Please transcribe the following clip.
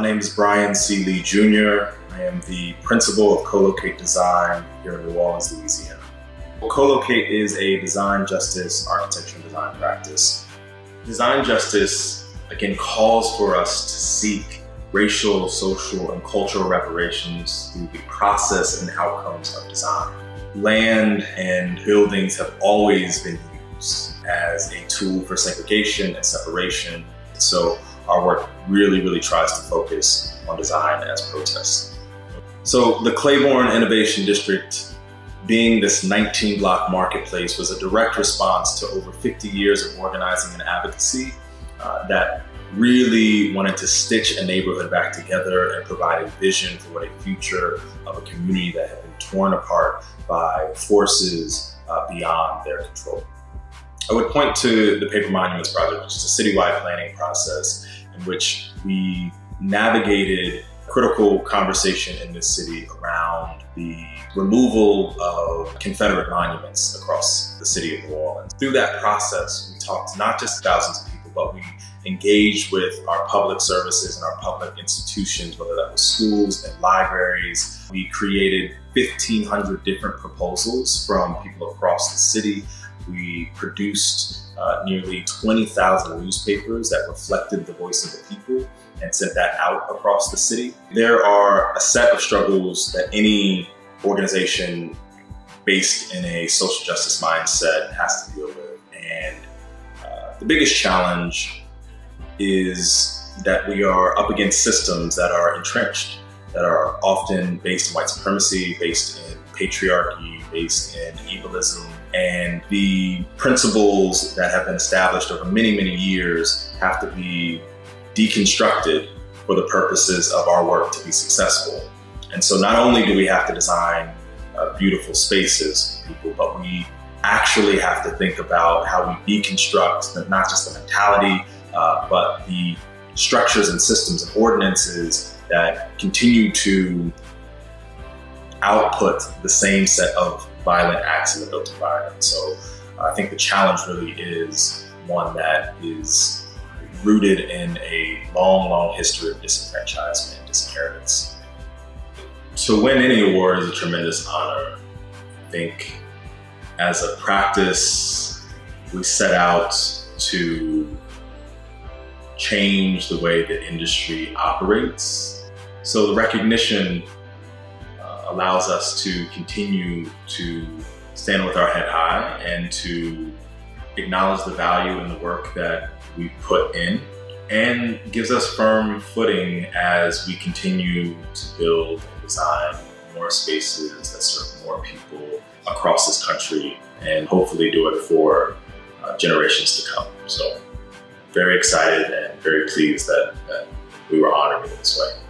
name is Bryan C. Lee Jr. I am the principal of Colloqate Design here in New Orleans, Louisiana. Colloqate is a design justice architecture and design practice. Design justice, again, calls for us to seek racial, social, and cultural reparations through the process and outcomes of design. Land and buildings have always been used as a tool for segregation and separation. So our work really, really tries to focus on design as protest. So the Claiborne Innovation District being this 19 block marketplace was a direct response to over 50 years of organizing and advocacy uh, that really wanted to stitch a neighborhood back together and provide a vision for what a future of a community that had been torn apart by forces uh, beyond their control. I would point to the Paper Monuments Project, which is a citywide planning process in which we navigated critical conversation in this city around the removal of Confederate monuments across the city of New Orleans. Through that process, we talked not just thousands of people, but we engaged with our public services and our public institutions, whether that was schools and libraries. We created 1,500 different proposals from people across the city. We produced uh, nearly 20,000 newspapers that reflected the voice of the people and sent that out across the city. There are a set of struggles that any organization based in a social justice mindset has to deal with. And uh, the biggest challenge is that we are up against systems that are entrenched, that are often based in white supremacy, based in patriarchy, based in ableism, and the principles that have been established over many, many years have to be deconstructed for the purposes of our work to be successful. And so not only do we have to design uh, beautiful spaces for people, but we actually have to think about how we deconstruct not just the mentality, uh, but the structures and systems and ordinances that continue to output the same set of violent acts in the built environment. So I think the challenge really is one that is rooted in a long, long history of disenfranchisement and disinheritance. To win any award is a tremendous honor. I think as a practice, we set out to change the way the industry operates. So the recognition allows us to continue to stand with our head high and to acknowledge the value in the work that we put in and gives us firm footing as we continue to build and design more spaces that serve more people across this country and hopefully do it for uh, generations to come. So very excited and very pleased that, that we were honored in this way.